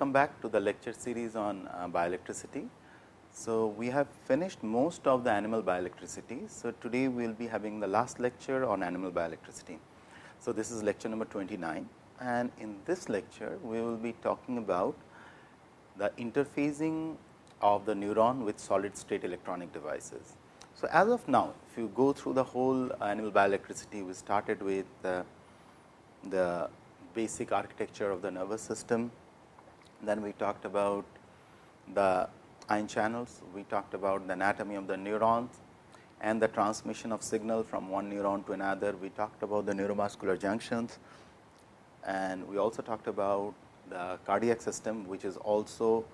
welcome back to the lecture series on uh, bioelectricity. So, we have finished most of the animal bioelectricity. So, today we will be having the last lecture on animal bioelectricity. So, this is lecture number 29 and in this lecture we will be talking about the interfacing of the neuron with solid state electronic devices. So, as of now if you go through the whole animal bioelectricity we started with uh, the basic architecture of the nervous system, then we talked about the ion channels, we talked about the anatomy of the neurons and the transmission of signal from one neuron to another. We talked about the neuromuscular junctions and we also talked about the cardiac system, which is also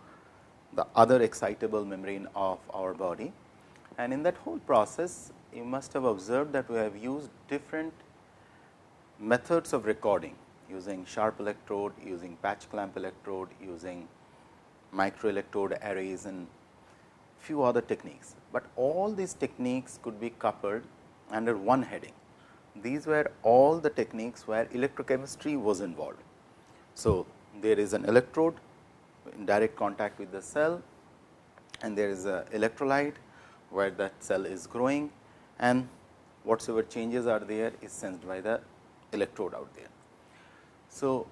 the other excitable membrane of our body. And in that whole process, you must have observed that we have used different methods of recording using sharp electrode, using patch clamp electrode, using microelectrode arrays and few other techniques, but all these techniques could be coupled under one heading. These were all the techniques where electrochemistry was involved. So, there is an electrode in direct contact with the cell and there is a electrolyte where that cell is growing and whatsoever changes are there is sensed by the electrode out there. So,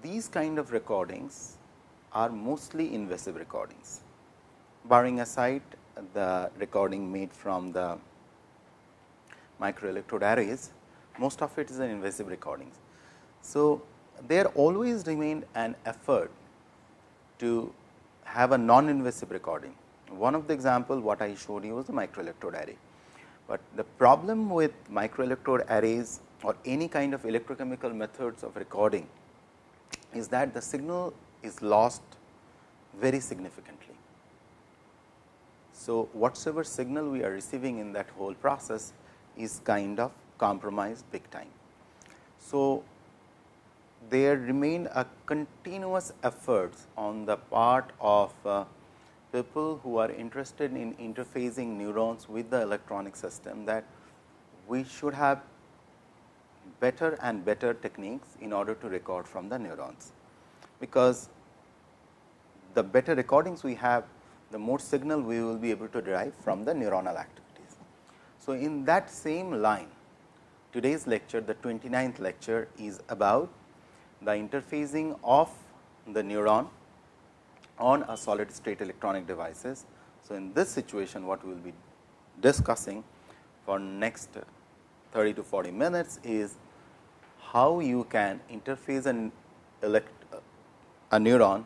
these kind of recordings are mostly invasive recordings, barring aside the recording made from the microelectrode arrays, most of it is an invasive recordings. So, there always remained an effort to have a non-invasive recording. One of the example what I showed you was the microelectrode array, but the problem with microelectrode arrays or any kind of electrochemical methods of recording is that the signal is lost very significantly. So, whatsoever signal we are receiving in that whole process is kind of compromised big time. So, there remain a continuous efforts on the part of uh, people who are interested in interfacing neurons with the electronic system that we should have better and better techniques in order to record from the neurons. Because the better recordings we have, the more signal we will be able to derive from the neuronal activities. So, in that same line, today's lecture, the 29th lecture is about the interfacing of the neuron on a solid state electronic devices. So, in this situation what we will be discussing for next 30 to 40 minutes is how you can interface an elect a neuron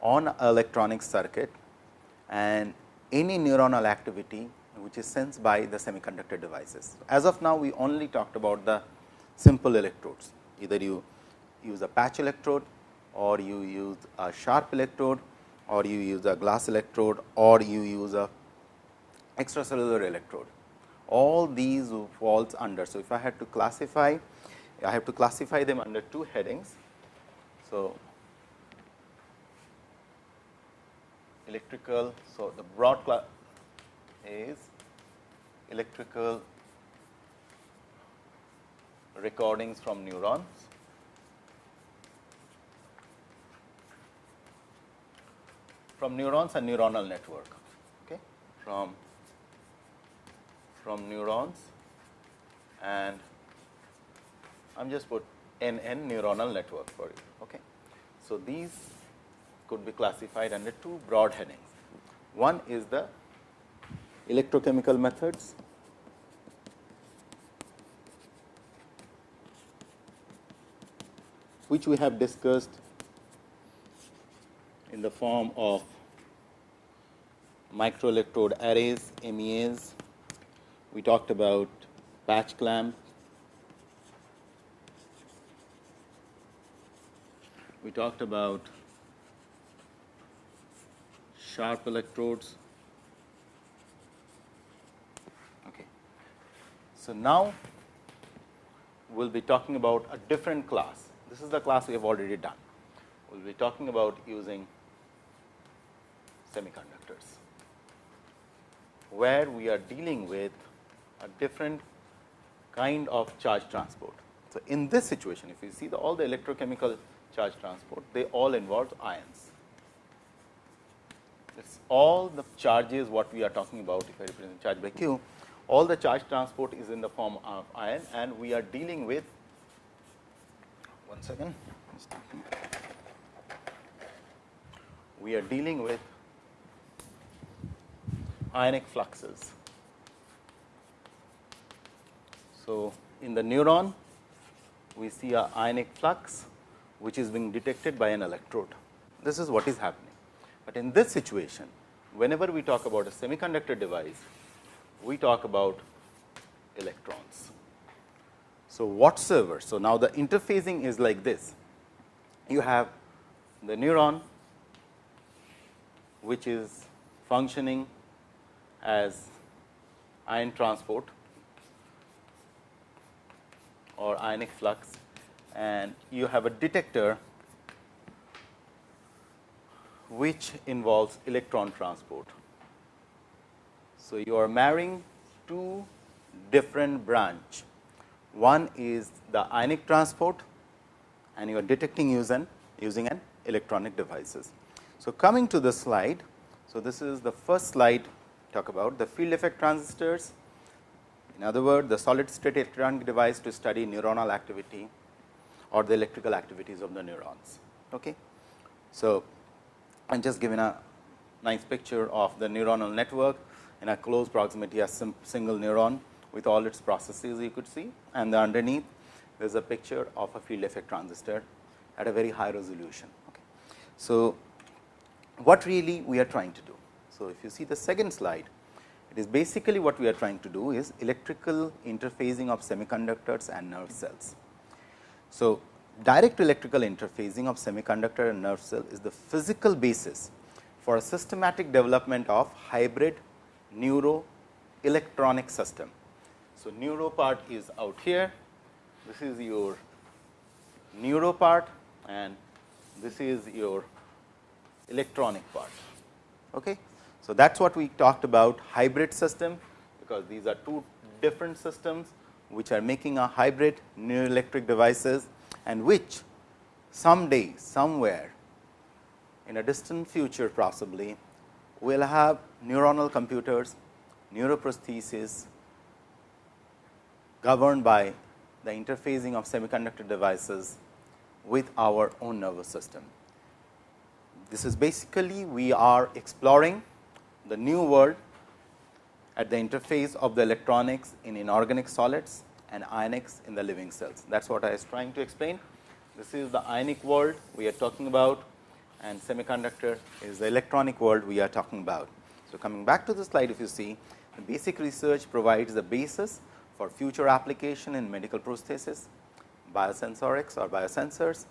on electronic circuit and any neuronal activity which is sensed by the semiconductor devices. As of now, we only talked about the simple electrodes, either you use a patch electrode or you use a sharp electrode or you use a glass electrode or you use a extracellular electrode. All these falls under. So, if I had to classify, I have to classify them under two headings. So, electrical. So, the broad class is electrical recordings from neurons. from neurons and neuronal network okay from from neurons and I'm just put NN neuronal network for you. Okay. So, these could be classified under two broad headings. One is the electrochemical methods which we have discussed in the form of microelectrode arrays MEAs. We talked about patch clamp talked about sharp electrodes. Okay. So, now we will be talking about a different class. This is the class we have already done. We will be talking about using semiconductors, where we are dealing with a different kind of charge transport. So, in this situation, if you see the, all the electrochemical charge transport, they all involve ions. It is all the charges what we are talking about if I represent charge by q, all the charge transport is in the form of ion and we are dealing with one second. We are dealing with ionic fluxes. So, in the neuron we see a ionic flux which is being detected by an electrode. This is what is happening. But in this situation, whenever we talk about a semiconductor device, we talk about electrons. So, whatsoever. So, now the interfacing is like this. You have the neuron which is functioning as ion transport or ionic flux and you have a detector which involves electron transport. So, you are marrying two different branch. One is the ionic transport and you are detecting using, using an electronic devices. So, coming to the slide. So, this is the first slide talk about the field effect transistors. In other words, the solid state electronic device to study neuronal activity or the electrical activities of the neurons. Okay. So, I am just giving a nice picture of the neuronal network in a close proximity a single neuron with all its processes you could see and the underneath there is a picture of a field effect transistor at a very high resolution. Okay. So, what really we are trying to do? So, if you see the second slide, it is basically what we are trying to do is electrical interfacing of semiconductors and nerve cells. So, direct electrical interfacing of semiconductor and nerve cell is the physical basis for a systematic development of hybrid neuro electronic system. So, neuro part is out here, this is your neuro part and this is your electronic part. Okay. So, that is what we talked about hybrid system, because these are two different systems which are making a hybrid neuroelectric devices and which someday somewhere in a distant future possibly will have neuronal computers, neuroprosthesis governed by the interfacing of semiconductor devices with our own nervous system. This is basically we are exploring the new world at the interface of the electronics in inorganic solids and ionics in the living cells. That is what I was trying to explain. This is the ionic world we are talking about and semiconductor is the electronic world we are talking about. So, coming back to the slide if you see the basic research provides the basis for future application in medical prosthesis, biosensorics or biosensors,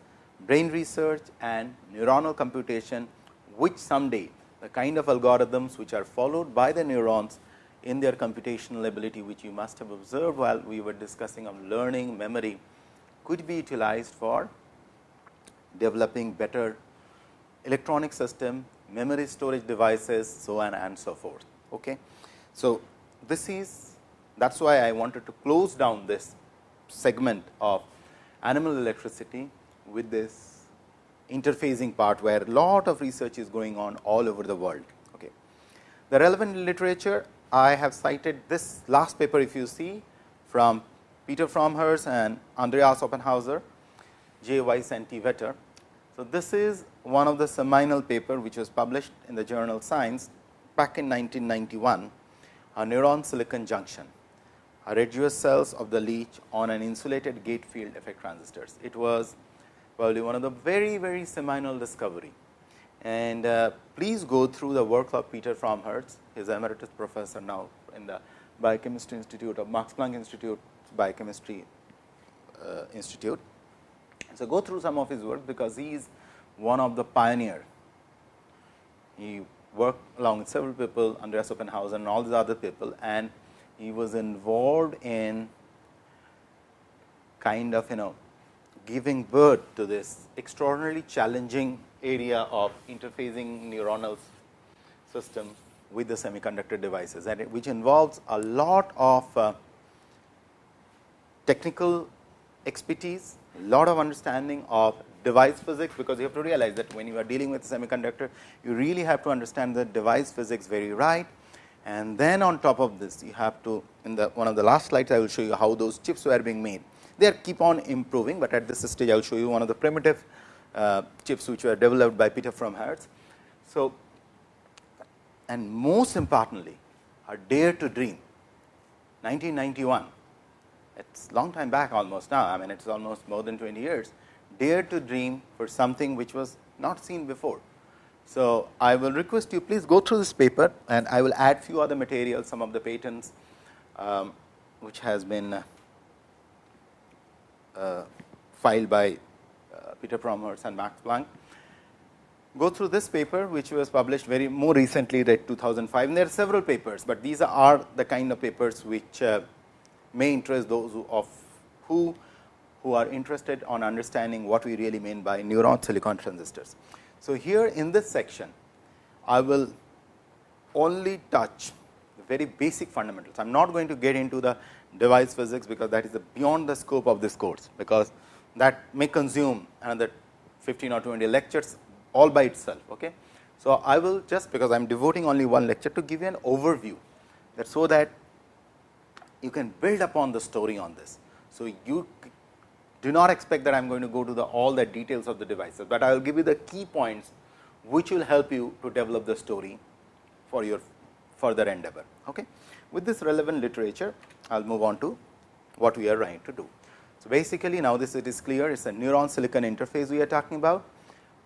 brain research and neuronal computation, which someday the kind of algorithms which are followed by the neurons in their computational ability, which you must have observed while we were discussing on learning memory, could be utilized for developing better electronic system, memory storage devices, so on and so forth. Okay. So, this is that is why I wanted to close down this segment of animal electricity with this interfacing part, where lot of research is going on all over the world. Okay. The relevant literature I have cited this last paper if you see from Peter Fromherz and Andreas Offenhäusser, J. Weis and T. Vetter. So, this is one of the seminal paper which was published in the journal Science back in 1991, a neuron silicon junction, a Retzius cells of the leech on an insulated gate field effect transistors. It was probably one of the very, very seminal discovery and uh, please go through the work of Peter Fromherz, his emeritus professor now in the Biochemistry Institute of Max Planck Institute Biochemistry uh, Institute. So, go through some of his work, because he is one of the pioneer. He worked along with several people, Andreas Offenhäusser and all these other people and he was involved in kind of you know giving birth to this extraordinarily challenging area of interfacing neuronal system with the semiconductor devices and which involves a lot of uh, technical expertise, lot of understanding of device physics, because you have to realize that when you are dealing with semiconductor, you really have to understand the device physics very right. And then on top of this, you have to in the one of the last slides, I will show you how those chips were being made. They keep on improving, but at this stage, I will show you one of the primitive chips which were developed by Peter Fromherz. So, and most importantly, are dare to dream 1991 it's long time back almost now. I mean, it's almost more than 20 years. Dare to dream for something which was not seen before. So, I will request you please go through this paper and I will add few other materials, some of the patents um, which has been uh, uh, filed by uh, Peter Fromherz and Max Planck. Go through this paper which was published very more recently that 2005 and there are several papers, but these are the kind of papers which uh, may interest those who of who who are interested on understanding what we really mean by neuron silicon transistors. So, here in this section, I will only touch the very basic fundamentals. I am not going to get into the device physics, because that is beyond the scope of this course, because that may consume another 15 or 20 lectures all by itself. Okay. So, I will just because I am devoting only one lecture to give you an overview that so that you can build upon the story on this. So, you do not expect that I am going to go to the all the details of the devices, but I will give you the key points which will help you to develop the story for your further endeavor. Okay. With this relevant literature, I will move on to what we are trying to do. So, basically now this it is clear. It is a neuron silicon interface we are talking about,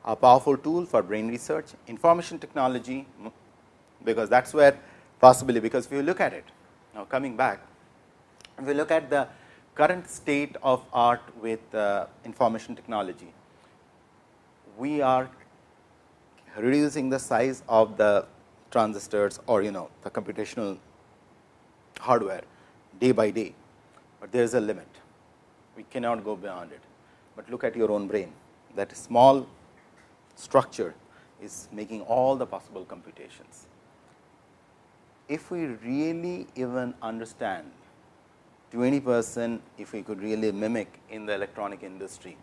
a powerful tool for brain research, information technology, because that is where possibly because if you look at it now coming back if we look at the current state of art with uh, information technology, we are reducing the size of the transistors or you know the computational hardware day by day, but there is a limit. We cannot go beyond it, but look at your own brain that small structure is making all the possible computations. If we really even understand to any person if we could really mimic in the electronic industry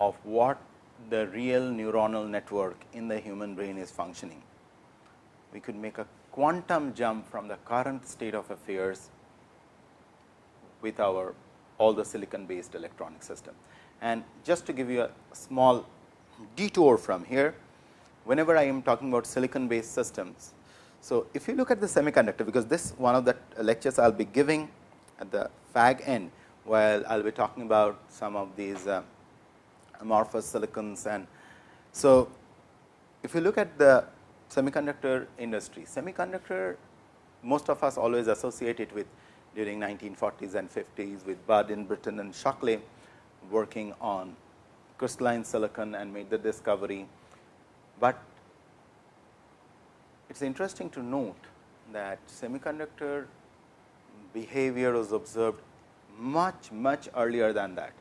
of what the real neuronal network in the human brain is functioning. We could make a quantum jump from the current state of affairs with our all the silicon based electronic system. And just to give you a small detour from here, whenever I am talking about silicon based systems. So, if you look at the semiconductor, because this one of the lectures I will be giving at the fag end, while I will be talking about some of these uh, amorphous silicons. And so, if you look at the semiconductor industry, semiconductor most of us always associate it with during 1940s and 50s with Budd in Brattain and Shockley working on crystalline silicon and made the discovery. But it is interesting to note that semiconductor behavior was observed much, much earlier than that.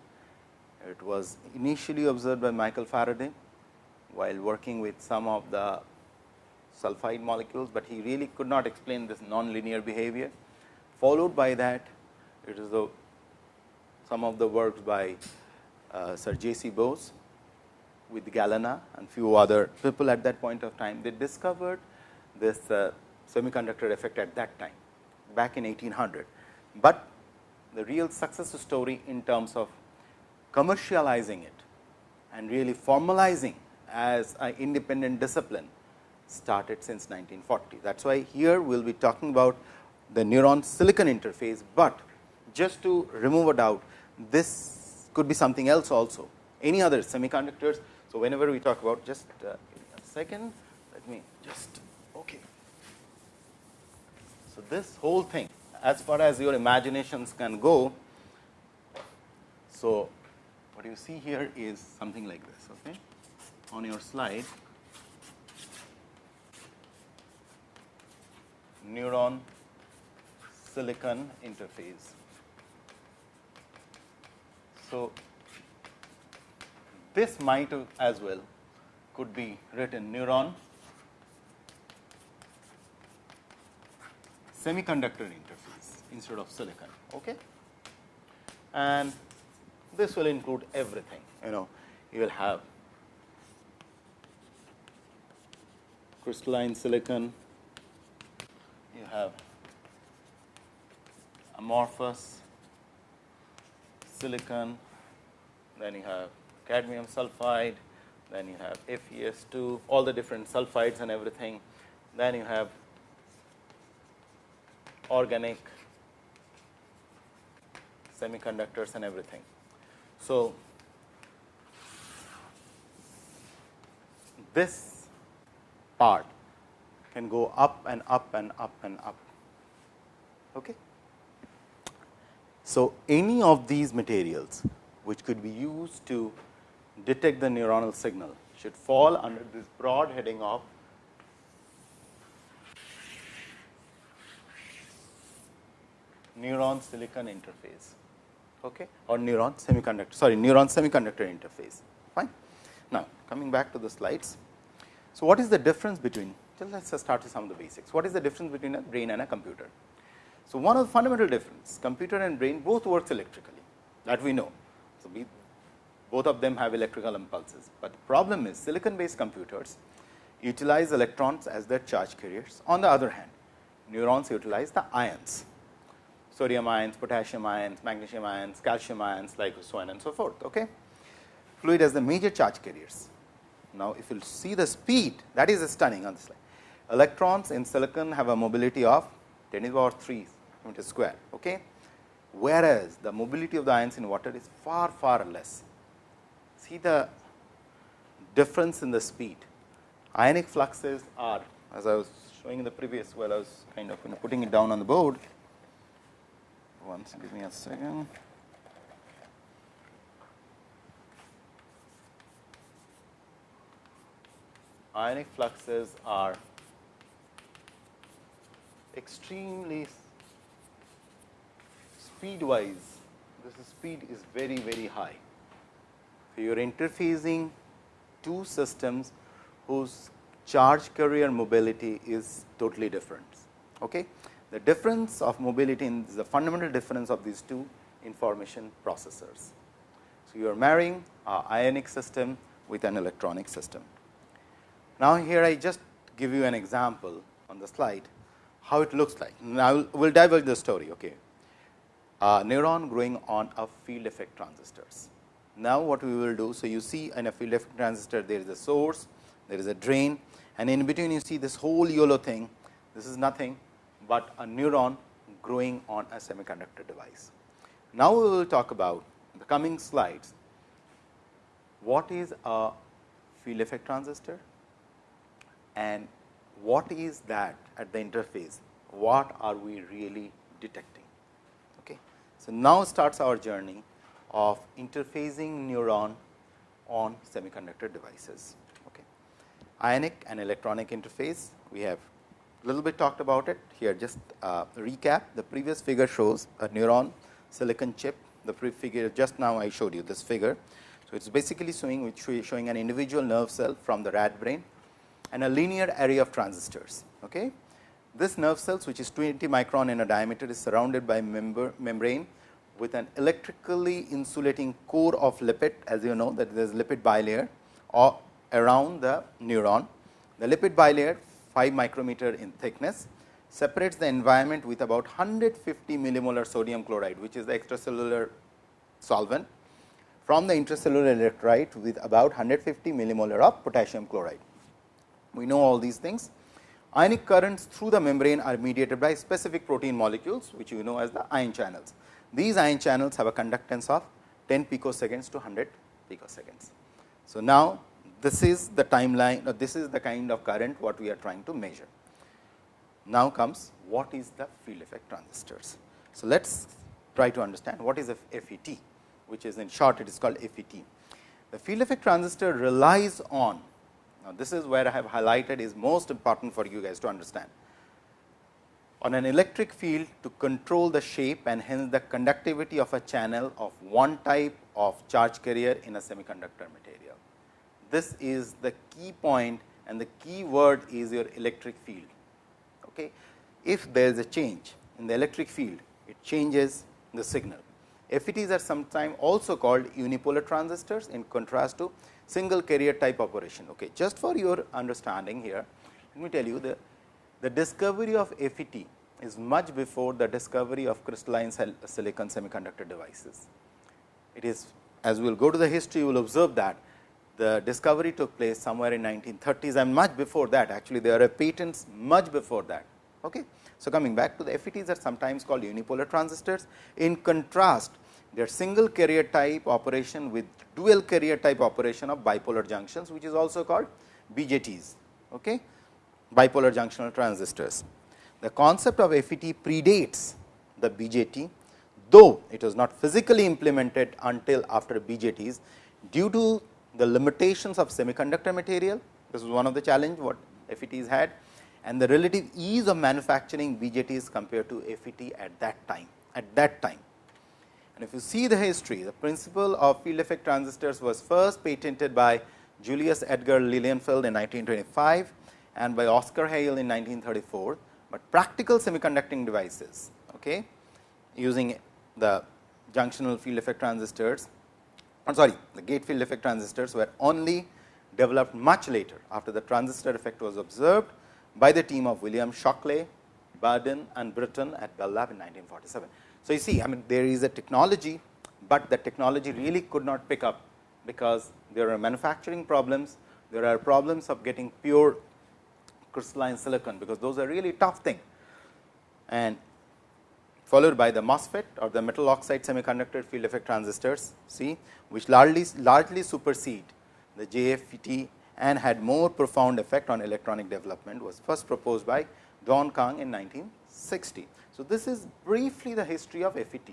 It was initially observed by Michael Faraday while working with some of the sulfide molecules, but he really could not explain this nonlinear behavior. Followed by that, it is the some of the works by uh, Sir J. C. Bose with Galena and few other people at that point of time. They discovered this uh, semiconductor effect at that time back in 1800, but the real success story in terms of commercializing it and really formalizing as an independent discipline started since 1940. That is why here we will be talking about the neuron silicon interface, but just to remove a doubt this could be something else also any other semiconductors. So, whenever we talk about just uh, a second let me just okay. so, this whole thing as far as your imaginations can go. So, what you see here is something like this okay? on your slide neuron silicon interface. So, this might as well could be written neuron semiconductor interface instead of silicon. Okay? And this will include everything, you know, you will have crystalline silicon, you have amorphous silicon, then you have cadmium sulfide, then you have FeS2, all the different sulfides and everything, then you have organic semiconductors and everything. So, this part can go up and up and up and up. Okay. So, any of these materials which could be used to detect the neuronal signal should fall under this broad heading of neuron silicon interface okay, or neuron semiconductor sorry neuron semiconductor interface fine. Now, coming back to the slides. So, what is the difference between let us start with some of the basics. What is the difference between a brain and a computer? So, one of the fundamental difference computer and brain both works electrically that we know. So, we both of them have electrical impulses, but the problem is silicon based computers utilize electrons as their charge carriers. On the other hand, neurons utilize the ions sodium ions, potassium ions, magnesium ions, calcium ions like so on and so forth. Okay. Fluid as the major charge carriers. Now, if you see the speed that is stunning on this slide. Electrons in silicon have a mobility of 10 to the power 3 meter square. Okay. Whereas, the mobility of the ions in water is far far less. See the difference in the speed. Ionic fluxes are as I was showing in the previous while I was kind of you know, putting it down on the board once. Give me a second. Ionic fluxes are extremely speed wise, this speed is very, very high. So, you are interfacing two systems whose charge carrier mobility is totally different. Okay? The difference of mobility is the fundamental difference of these two information processors. So, you are marrying a ionic system with an electronic system. Now, here I just give you an example on the slide how it looks like. Now, we will divulge the story. Okay. A neuron growing on a field effect transistors. Now, what we will do, so you see in a field effect transistor there is a source, there is a drain and in between you see this whole yellow thing, this is nothing but a neuron growing on a semiconductor device. Now, we will talk about the coming slides what is a field effect transistor and what is that at the interface, what are we really detecting. So, now starts our journey of interfacing neuron on semiconductor devices. Okay. Ionic and electronic interface, we have a little bit talked about it here just uh, recap the previous figure shows a neuron silicon chip the pre figure just now I showed you this figure. So, it is basically showing showing an individual nerve cell from the rat brain and a linear array of transistors. Okay. This nerve cells which is 20 micron in a diameter is surrounded by member, membrane with an electrically insulating core of lipid as you know that there is lipid bilayer or around the neuron. The lipid bilayer 5 micrometer in thickness separates the environment with about 150 millimolar sodium chloride, which is the extracellular solvent from the intracellular electrolyte with about 150 millimolar of potassium chloride. We know all these things. Ionic currents through the membrane are mediated by specific protein molecules, which you know as the ion channels. These ion channels have a conductance of 10 picoseconds to 100 picoseconds. So, now this is the timeline or this is the kind of current what we are trying to measure. Now comes what is the field effect transistors. So, let us try to understand what is a FET, which is in short it is called FET. The field effect transistor relies on, now this is where I have highlighted is most important for you guys to understand, on an electric field to control the shape and hence the conductivity of a channel of one type of charge carrier in a semiconductor material. This is the key point and the key word is your electric field. Okay. If there is a change in the electric field, it changes the signal. FETs are sometimes also called unipolar transistors in contrast to single carrier type operation. Okay. Just for your understanding here, let me tell you the, the discovery of FET is much before the discovery of crystalline silicon semiconductor devices. It is as we will go to the history, you will observe that the discovery took place somewhere in 1930s and much before that actually there are patents much before that. Okay. So, coming back to the FETs are sometimes called unipolar transistors. In contrast, they are single carrier type operation with dual carrier type operation of bipolar junctions, which is also called BJTs, okay? bipolar junctional transistors. The concept of FET predates the BJT, though it was not physically implemented until after BJTs due to the limitations of semiconductor material. This is one of the challenge what FETs had and the relative ease of manufacturing BJTs compared to FET at that time. At that time, and if you see the history, the principle of field effect transistors was first patented by Julius Edgar Lilienfeld in 1925 and by Oskar Heil in 1934, but practical semiconducting devices okay, using the junctional field effect transistors I am sorry the gate field effect transistors were only developed much later after the transistor effect was observed by the team of William Shockley, Bardeen and Brattain at Bell Lab in 1947. So, you see I mean there is a technology, but the technology really could not pick up because there are manufacturing problems, there are problems of getting pure crystalline silicon, because those are really tough thing. And followed by the MOSFET or the metal oxide semiconductor field effect transistors, see which largely, largely supersede the JFET and had more profound effect on electronic development was first proposed by Dawon Kahng in 1960. So, this is briefly the history of FET.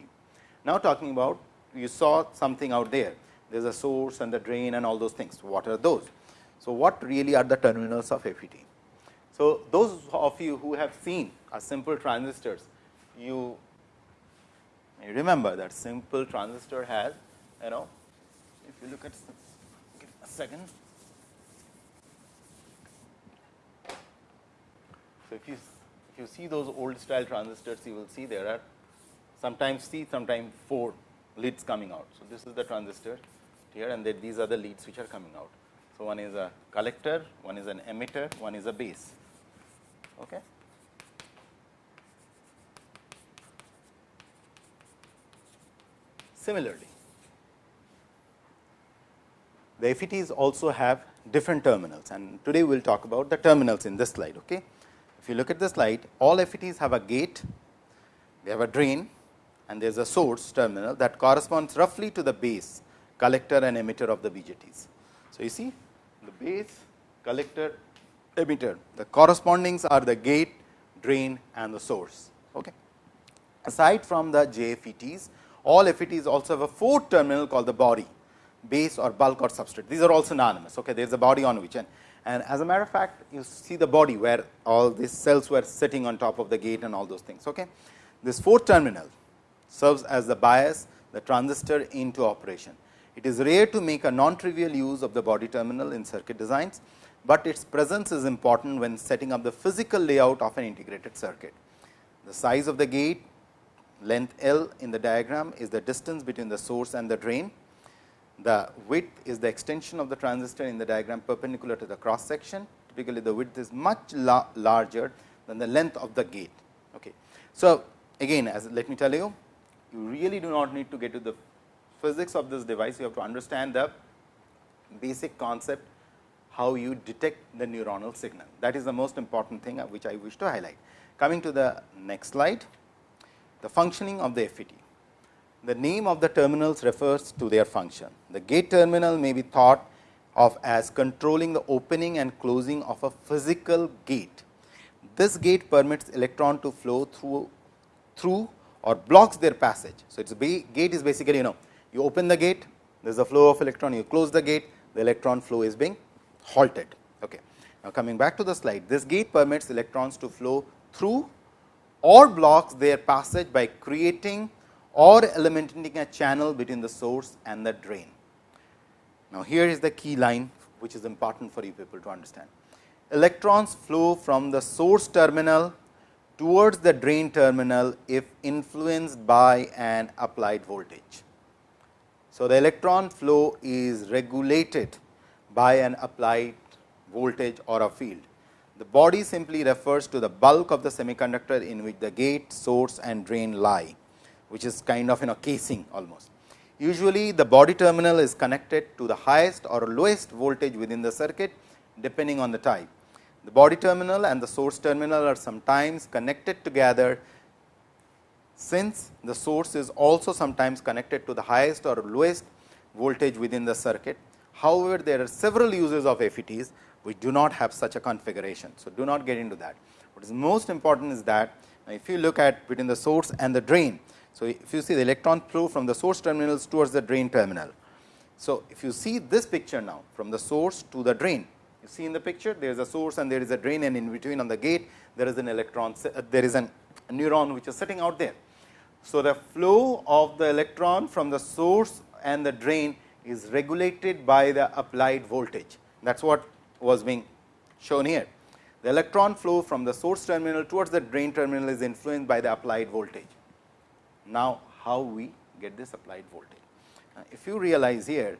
Now, talking about you saw something out there, there is a source and the drain and all those things. What are those? So, what really are the terminals of FET? So, those of you who have seen a simple transistors, you remember that simple transistor has you know if you look at a second. So, if you if you see those old style transistors you will see there are sometimes three sometimes four leads coming out. So, this is the transistor here and then these are the leads which are coming out. So, one is a collector, one is an emitter, one is a base. Okay. Similarly, the FETs also have different terminals and today we will talk about the terminals in this slide. Okay. If you look at the slide, all FETs have a gate, they have a drain and there is a source terminal that corresponds roughly to the base, collector and emitter of the BJTs. So, you see the base, collector, emitter, the correspondings are the gate, drain and the source. Okay. Aside from the JFETs, all FETs also have a fourth terminal called the body, base or bulk or substrate. These are all synonymous. Okay. There is a body on which and, and as a matter of fact, you see the body where all these cells were sitting on top of the gate and all those things. Okay. This fourth terminal serves as the bias the transistor into operation. It is rare to make a non-trivial use of the body terminal in circuit designs, but its presence is important when setting up the physical layout of an integrated circuit. The size of the gate length L in the diagram is the distance between the source and the drain. The width is the extension of the transistor in the diagram perpendicular to the cross section. Typically, the width is much la larger than the length of the gate. Okay. So, again as let me tell you, you really do not need to get to the physics of this device, you have to understand the basic concept how you detect the neuronal signal. That is the most important thing uh, which I wish to highlight. Coming to the next slide the functioning of the FET. The name of the terminals refers to their function. The gate terminal may be thought of as controlling the opening and closing of a physical gate. This gate permits electron to flow through through or blocks their passage. So, it is gate is basically you know you open the gate there is a flow of electron you close the gate the electron flow is being halted. Okay. Now, coming back to the slide this gate permits electrons to flow through or blocks their passage by creating or eliminating a channel between the source and the drain. Now, here is the key line which is important for you people to understand. Electrons flow from the source terminal towards the drain terminal if influenced by an applied voltage. So, the electron flow is regulated by an applied voltage or a field. The body simply refers to the bulk of the semiconductor in which the gate, source and drain lie, which is kind of in a casing almost. Usually, the body terminal is connected to the highest or lowest voltage within the circuit depending on the type. The body terminal and the source terminal are sometimes connected together since the source is also sometimes connected to the highest or lowest voltage within the circuit. However, there are several uses of FETs which do not have such a configuration. So, do not get into that. What is most important is that if you look at between the source and the drain. So, if you see the electron flow from the source terminals towards the drain terminal. So, if you see this picture now from the source to the drain, you see in the picture there is a source and there is a drain and in between on the gate there is an electron, uh, there is a neuron which is sitting out there. So, the flow of the electron from the source and the drain is regulated by the applied voltage. That is what was being shown here. The electron flow from the source terminal towards the drain terminal is influenced by the applied voltage. Now, how we get this applied voltage? if you realize here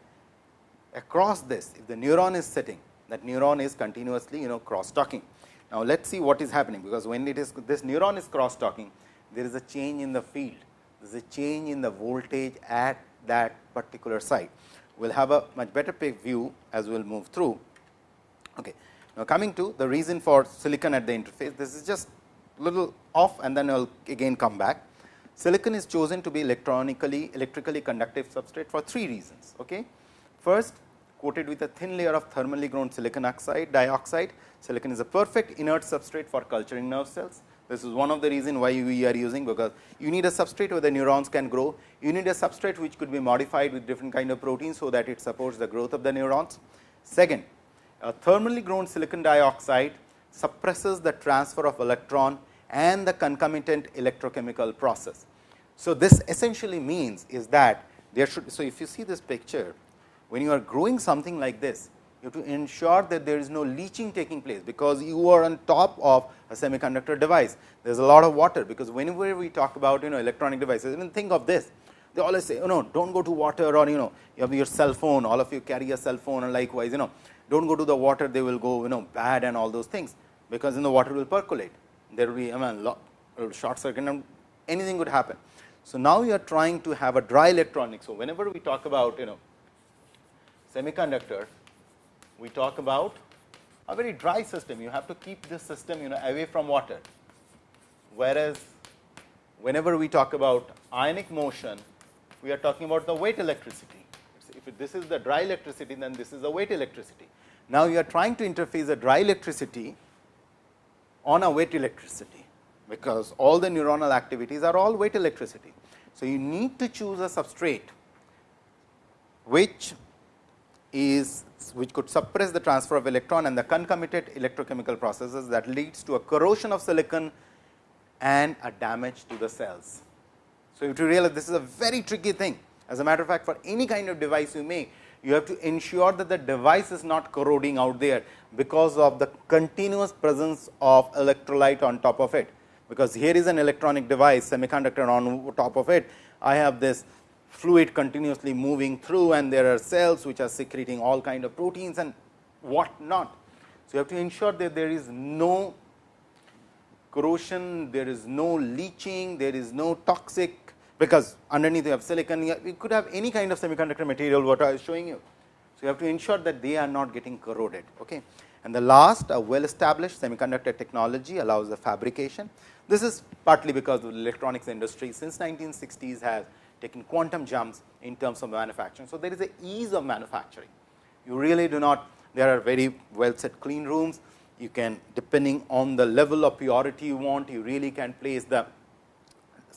across this, if the neuron is sitting that neuron is continuously you know cross talking. Now, let us see what is happening, because when it is this neuron is cross talking, there is a change in the field, there is a change in the voltage at that particular site. We will have a much better view as we will move through. Okay. Now, coming to the reason for silicon at the interface, this is just little off and then I will again come back. Silicon is chosen to be electronically electrically conductive substrate for three reasons. Okay. First, coated with a thin layer of thermally grown silicon oxide dioxide. Silicon is a perfect inert substrate for culturing nerve cells. This is one of the reason why we are using, because you need a substrate where the neurons can grow. You need a substrate which could be modified with different kind of proteins, so that it supports the growth of the neurons. Second, a thermally grown silicon dioxide suppresses the transfer of electron and the concomitant electrochemical process. So, this essentially means is that there should. So, if you see this picture, when you are growing something like this, you have to ensure that there is no leaching taking place, because you are on top of a semiconductor device. There is a lot of water, because whenever we talk about you know electronic devices, even think of this, they always say, oh, you know, don't go to water or you know, you have your cell phone, all of you carry a cell phone and likewise, you know, don't go to the water, they will go you know bad and all those things, because in the water will percolate. There will be I mean, short circuit and anything could happen. So, now you are trying to have a dry electronic. So, whenever we talk about you know semiconductor, we talk about a very dry system. You have to keep this system you know away from water. Whereas, whenever we talk about ionic motion, we are talking about the wet electricity. If this is the dry electricity, then this is the wet electricity. Now, you are trying to interface a dry electricity on a wet electricity, because all the neuronal activities are all wet electricity. So, you need to choose a substrate which is which could suppress the transfer of electron and the concomitant electrochemical processes that leads to a corrosion of silicon and a damage to the cells. So, if you realize this is a very tricky thing. As a matter of fact, for any kind of device you make, you have to ensure that the device is not corroding out there, because of the continuous presence of electrolyte on top of it. Because here is an electronic device semiconductor on top of it, I have this fluid continuously moving through and there are cells which are secreting all kind of proteins and what not. So, you have to ensure that there is no corrosion, there is no leaching, there is no toxic, because underneath you have silicon, you could have any kind of semiconductor material what I was showing you. So, you have to ensure that they are not getting corroded. Okay. And the last a well established semiconductor technology allows the fabrication. This is partly because the electronics industry since 1960s has taken quantum jumps in terms of manufacturing. So, there is a ease of manufacturing. You really do not, there are very well set clean rooms. You can depending on the level of purity you want, you really can place the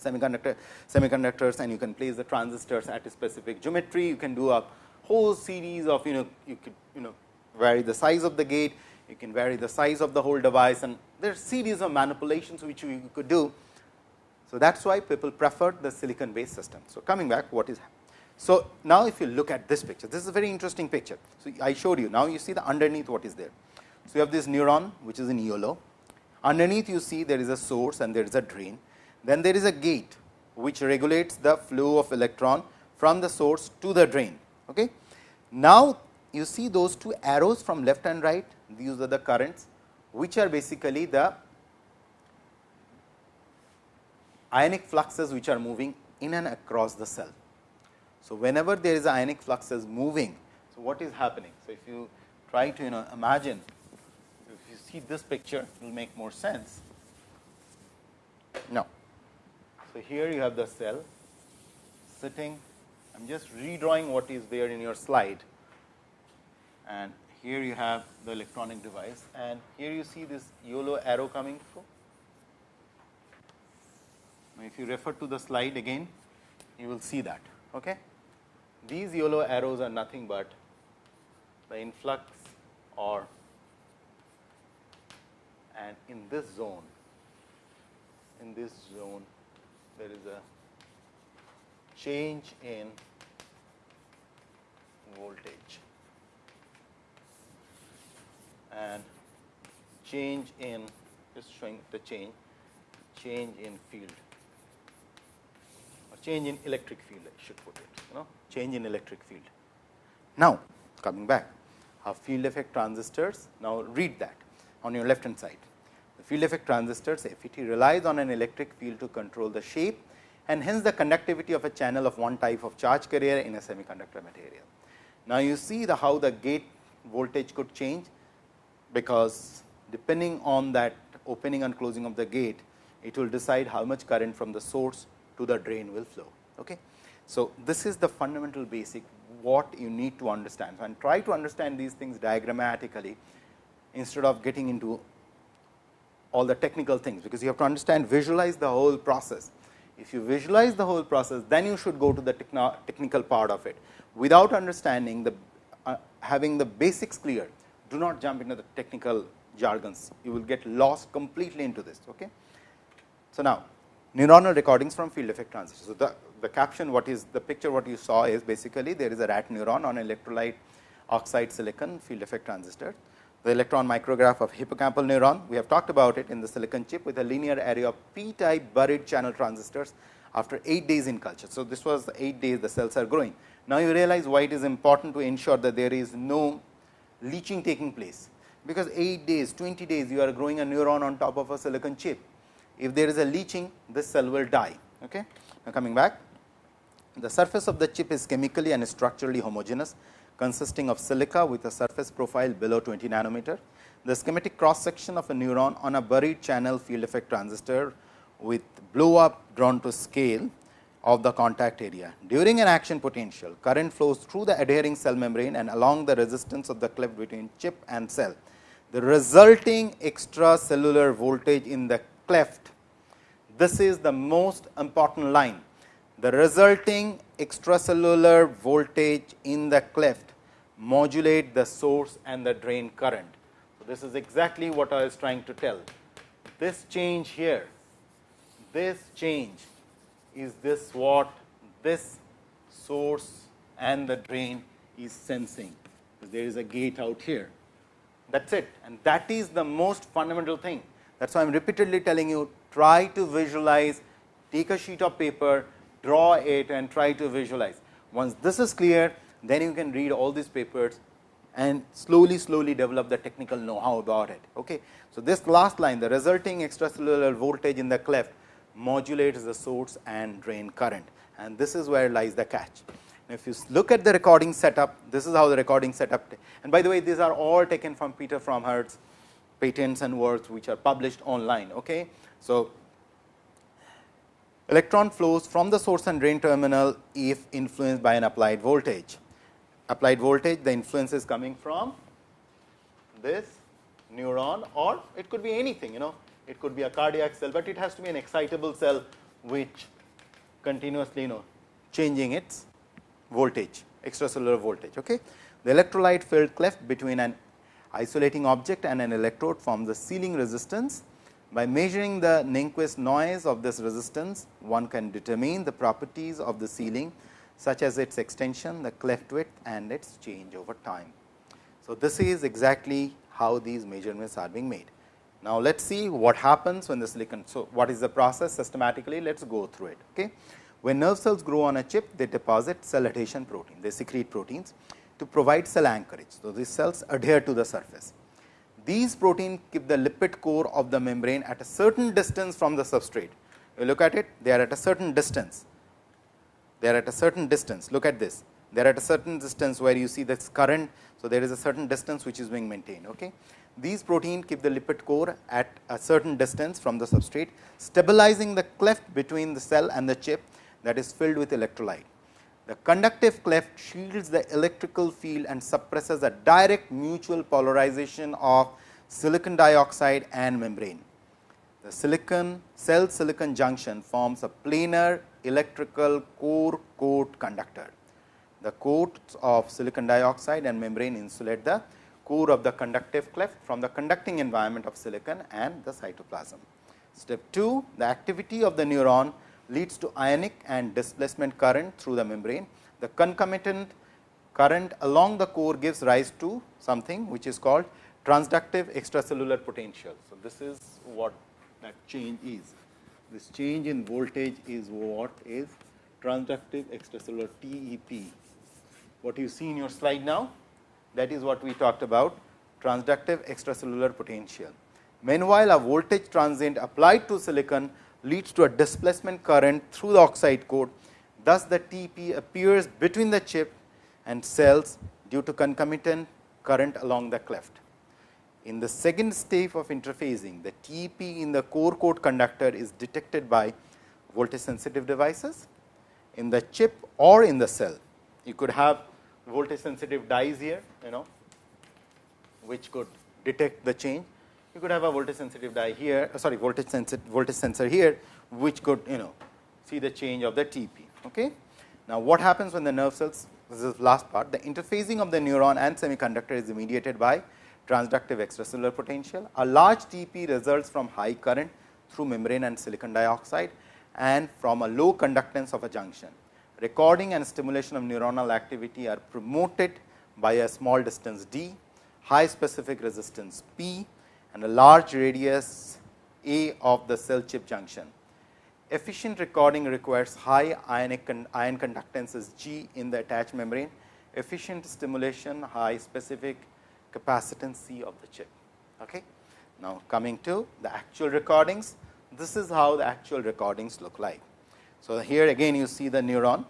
semiconductor semiconductors and you can place the transistors at a specific geometry. You can do a whole series of you know you could you know vary the size of the gate, you can vary the size of the whole device and there are series of manipulations which you could do so, that is why people preferred the silicon based system. So, coming back what is so now if you look at this picture this is a very interesting picture. So, I showed you now you see the underneath what is there. So, you have this neuron which is in yellow Underneath you see there is a source and there is a drain. Then there is a gate which regulates the flow of electron from the source to the drain. Okay. Now, you see those two arrows from left and right, these are the currents, which are basically the ionic fluxes which are moving in and across the cell. So, whenever there is ionic fluxes moving, so what is happening? So, if you try to you know imagine, if you see this picture, it will make more sense. Now, so here you have the cell sitting, I am just redrawing what is there in your slide and here you have the electronic device and here you see this yellow arrow coming through. If you refer to the slide again, you will see that. Okay? These yellow arrows are nothing but the influx or and in this zone, in this zone there is a change in voltage. And change in just showing the change change in field. Or change in electric field I should put it you know change in electric field. Now, coming back our field effect transistors now read that on your left hand side field effect transistors FET relies on an electric field to control the shape and hence the conductivity of a channel of one type of charge carrier in a semiconductor material. Now, you see the how the gate voltage could change because depending on that opening and closing of the gate, it will decide how much current from the source to the drain will flow. Okay. So, this is the fundamental basic what you need to understand So, and try to understand these things diagrammatically instead of getting into all the technical things, because you have to understand visualize the whole process. If you visualize the whole process, then you should go to the technical part of it. Without understanding the uh, having the basics clear, do not jump into the technical jargons. You will get lost completely into this. Okay? So, now neuronal recordings from field effect transistors. So, the, the caption what is the picture what you saw is basically there is a rat neuron on electrolyte oxide silicon field effect transistor. The electron micrograph of hippocampal neuron, we have talked about it in the silicon chip with a linear array of p type buried channel transistors after 8 days in culture. So, this was 8 days the cells are growing. Now, you realize why it is important to ensure that there is no leaching taking place, because 8 days, 20 days you are growing a neuron on top of a silicon chip. If there is a leaching, this cell will die. Okay? Now, coming back, the surface of the chip is chemically and structurally homogeneous, consisting of silica with a surface profile below 20 nanometer. The schematic cross section of a neuron on a buried channel field effect transistor with blow up drawn to scale of the contact area. During an action potential, current flows through the adhering cell membrane and along the resistance of the cleft between chip and cell. The resulting extracellular voltage in the cleft, this is the most important line. The resulting extracellular voltage in the cleft modulate the source and the drain current. So, this is exactly what I was trying to tell. This change here, this change is this what this source and the drain is sensing. There is a gate out here. That is it and that is the most fundamental thing. That is why I am repeatedly telling you try to visualize, take a sheet of paper, draw it and try to visualize. Once this is clear, then you can read all these papers and slowly, slowly develop the technical know how about it. Okay. So, this last line the resulting extracellular voltage in the cleft modulates the source and drain current and this is where lies the catch. Now, if you look at the recording setup, this is how the recording setup and by the way these are all taken from Peter Fromherz's patents and works which are published online. Okay. So, electron flows from the source and drain terminal if influenced by an applied voltage. Applied voltage the influence is coming from this neuron or it could be anything you know it could be a cardiac cell, but it has to be an excitable cell which continuously you know changing its voltage extracellular voltage. Okay. The electrolyte filled cleft between an isolating object and an electrode forms the sealing resistance. By measuring the Nyquist noise of this resistance, one can determine the properties of the sealing such as its extension, the cleft width and its change over time. So, this is exactly how these measurements are being made. Now, let us see what happens when the silicon. So, what is the process systematically? Let us go through it. Okay. When nerve cells grow on a chip, they deposit cell adhesion protein, they secrete proteins to provide cell anchorage. So, these cells adhere to the surface. These proteins keep the lipid core of the membrane at a certain distance from the substrate. You look at it, they are at a certain distance. They are at a certain distance. Look at this. They are at a certain distance where you see this current. So, there is a certain distance which is being maintained. Okay. These proteins keep the lipid core at a certain distance from the substrate, stabilizing the cleft between the cell and the chip that is filled with electrolyte. The conductive cleft shields the electrical field and suppresses a direct mutual polarization of silicon dioxide and membrane. The silicon cell silicon junction forms a planar electrical core coat conductor. The coats of silicon dioxide and membrane insulate the core of the conductive cleft from the conducting environment of silicon and the cytoplasm. Step 2, the activity of the neuron leads to ionic and displacement current through the membrane. The concomitant current along the core gives rise to something which is called transductive extracellular potential. So, this is what that change is. This change in voltage is what is transductive extracellular TEP. What you see in your slide now that is what we talked about transductive extracellular potential. Meanwhile, a voltage transient applied to silicon leads to a displacement current through the oxide coat. Thus, the TP appears between the chip and cells due to concomitant current along the cleft. In the second stage of interfacing, the TP in the core coat conductor is detected by voltage sensitive devices in the chip or in the cell. You could have voltage sensitive dyes here, you know, which could detect the change you could have a voltage sensitive dye here, uh, sorry, voltage sensor, voltage sensor here, which could you know see the change of the TP. Okay. Now, what happens when the nerve cells, this is the last part, the interfacing of the neuron and semiconductor is mediated by transductive extracellular potential. A large TP results from high current through membrane and silicon dioxide and from a low conductance of a junction. Recording and stimulation of neuronal activity are promoted by a small distance d, high specific resistance P and a large radius A of the cell chip junction. Efficient recording requires high ionic ion conductances G in the attached membrane, efficient stimulation, high specific capacitance C of the chip. Okay. Now, coming to the actual recordings, this is how the actual recordings look like. So, here again you see the neuron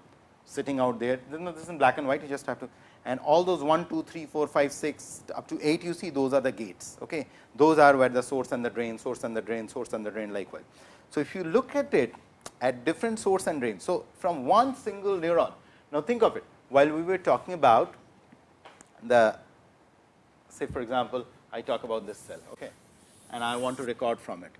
sitting out there, this is in black and white, you just have to and all those 1, 2, 3, 4, 5, 6 up to 8 you see those are the gates. Okay. Those are where the source and the drain, source and the drain, source and the drain likewise. So, if you look at it at different source and drain. So, from one single neuron, now think of it while we were talking about the say for example, I talk about this cell okay, and I want to record from it.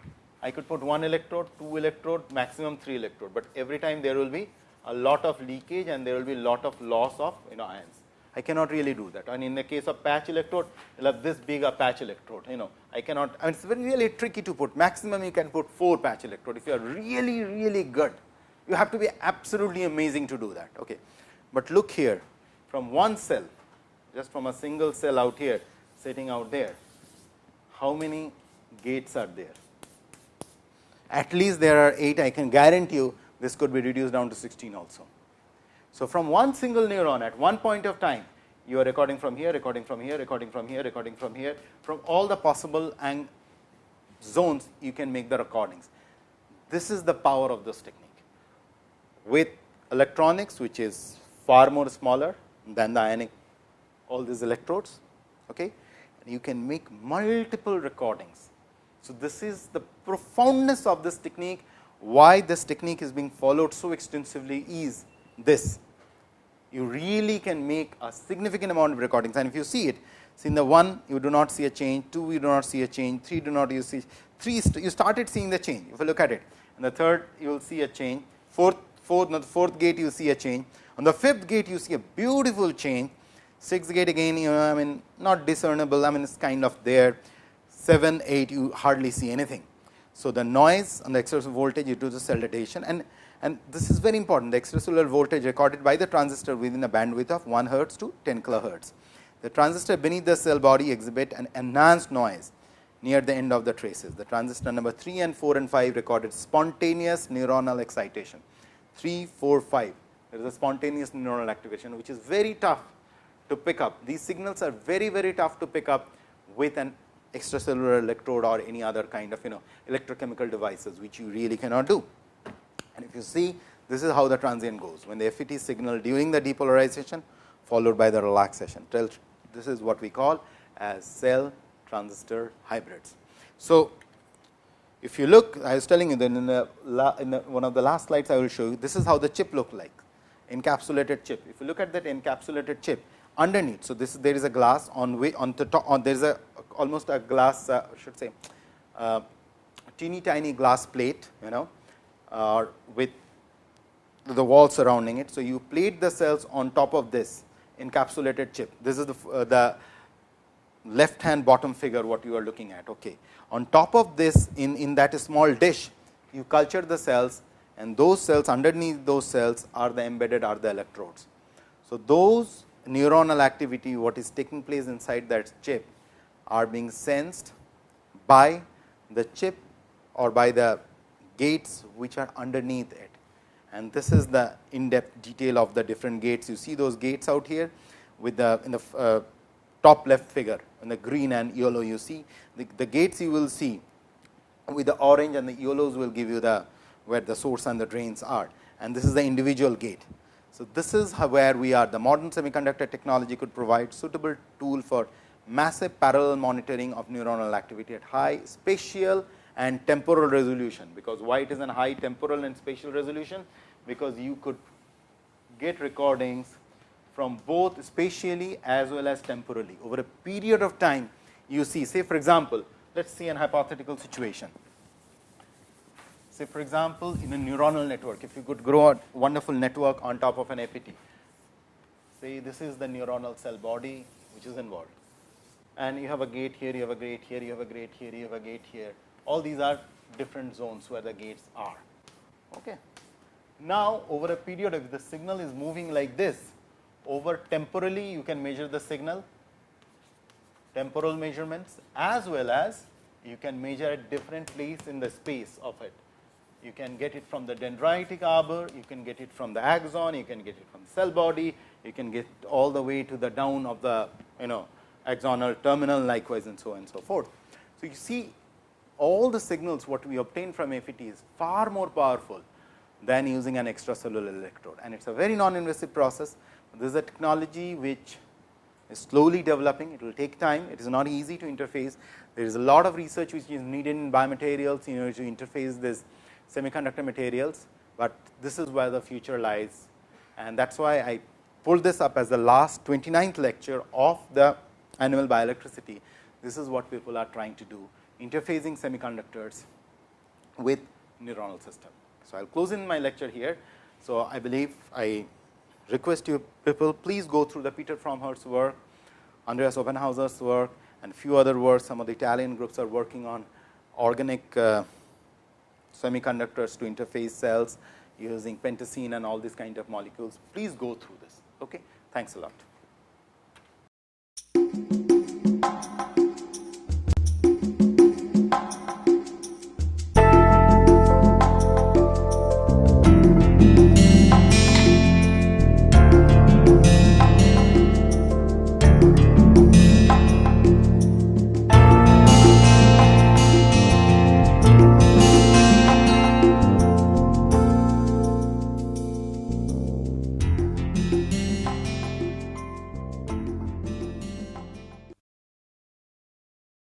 I could put one electrode, two electrode, maximum three electrode, but every time there will be a lot of leakage and there will be lot of loss of you know ions. I cannot really do that. And in the case of patch electrode, you'll have this big a patch electrode, you know, I cannot, I mean, it's very really tricky to put, maximum you can put 4 patch electrode. If you are really, really good, you have to be absolutely amazing to do that. Okay. But look here, from one cell, just from a single cell out here, sitting out there, how many gates are there? At least there are 8, I can guarantee you this could be reduced down to 16 also. So, from one single neuron at one point of time, you are recording from here, recording from here, recording from here, recording from here, from all the possible ang zones you can make the recordings. This is the power of this technique. With electronics, which is far more smaller than the ionic, all these electrodes, okay, you can make multiple recordings. So, this is the profoundness of this technique, why this technique is being followed so extensively is this. You really can make a significant amount of recordings. And if you see it, see in the 1 you do not see a change, 2 you do not see a change, 3 do not you see 3 you started seeing the change if you look at it. And the third you will see a change, fourth, fourth, the fourth gate you see a change, on the fifth gate you see a beautiful change, sixth gate again you know I mean not discernible I mean it is kind of there, 7, 8 you hardly see anything. So, the noise on the extracellular voltage due to the cell adhesion and and this is very important the extracellular voltage recorded by the transistor within a bandwidth of 1 hertz to 10 kilohertz. The transistor beneath the cell body exhibit an enhanced noise near the end of the traces. The transistor number 3 and 4 and 5 recorded spontaneous neuronal excitation. 3, 4, 5, there is a spontaneous neuronal activation, which is very tough to pick up. These signals are very, very tough to pick up with an extracellular electrode or any other kind of you know electrochemical devices, which you really cannot do. And if you see, this is how the transient goes. When the FET signal during the depolarization, followed by the relaxation. This is what we call as cell transistor hybrids. So, if you look, I was telling you that in, the, in the, one of the last slides, I will show you, this is how the chip look like, encapsulated chip. If you look at that encapsulated chip underneath, so this there is a glass on way on the top, on there is a almost a glass, uh, should say, uh, teeny tiny glass plate, you know, uh, with the wall surrounding it. So, you plate the cells on top of this encapsulated chip. This is the, uh, the left hand bottom figure what you are looking at. Okay. On top of this in, in that small dish, you culture the cells and those cells underneath those cells are the embedded are the electrodes. So, those neuronal activity what is taking place inside that chip are being sensed by the chip or by the gates which are underneath it. And this is the in depth detail of the different gates. You see those gates out here with the in the uh, top left figure in the green and yellow you see the, the gates you will see with the orange and the yellows will give you the where the source and the drains are and this is the individual gate. So, this is where we are. The modern semiconductor technology could provide suitable tool for massive parallel monitoring of neuronal activity at high spatial and temporal resolution, because why it is an high temporal and spatial resolution, because you could get recordings from both spatially as well as temporally. Over a period of time you see say for example, let us see an hypothetical situation. Say for example, in a neuronal network if you could grow a wonderful network on top of an FET, say this is the neuronal cell body which is involved and you have a gate here, you have a gate here, you have a gate here, you have a gate here. All these are different zones where the gates are. Okay. Now, over a period if the signal is moving like this, over temporally you can measure the signal, temporal measurements as well as you can measure at different place in the space of it. You can get it from the dendritic arbor, you can get it from the axon, you can get it from the cell body, you can get all the way to the down of the you know axonal terminal likewise and so on and so forth. So, you see all the signals what we obtain from FET is far more powerful than using an extracellular electrode and it is a very non-invasive process. This is a technology which is slowly developing, it will take time, it is not easy to interface. There is a lot of research which is needed in biomaterials in order to interface this semiconductor materials, but this is where the future lies and that is why I pulled this up as the last 29th lecture of the animal bioelectricity. This is what people are trying to do interfacing semiconductors with neuronal system. So, I will close in my lecture here. So, I believe I request you people please go through the Peter Fromherz's work, Andreas Offenhäusser's work and few other works some of the Italian groups are working on organic uh, semiconductors to interface cells using pentacene and all these kind of molecules. Please go through this. Okay? Thanks a lot.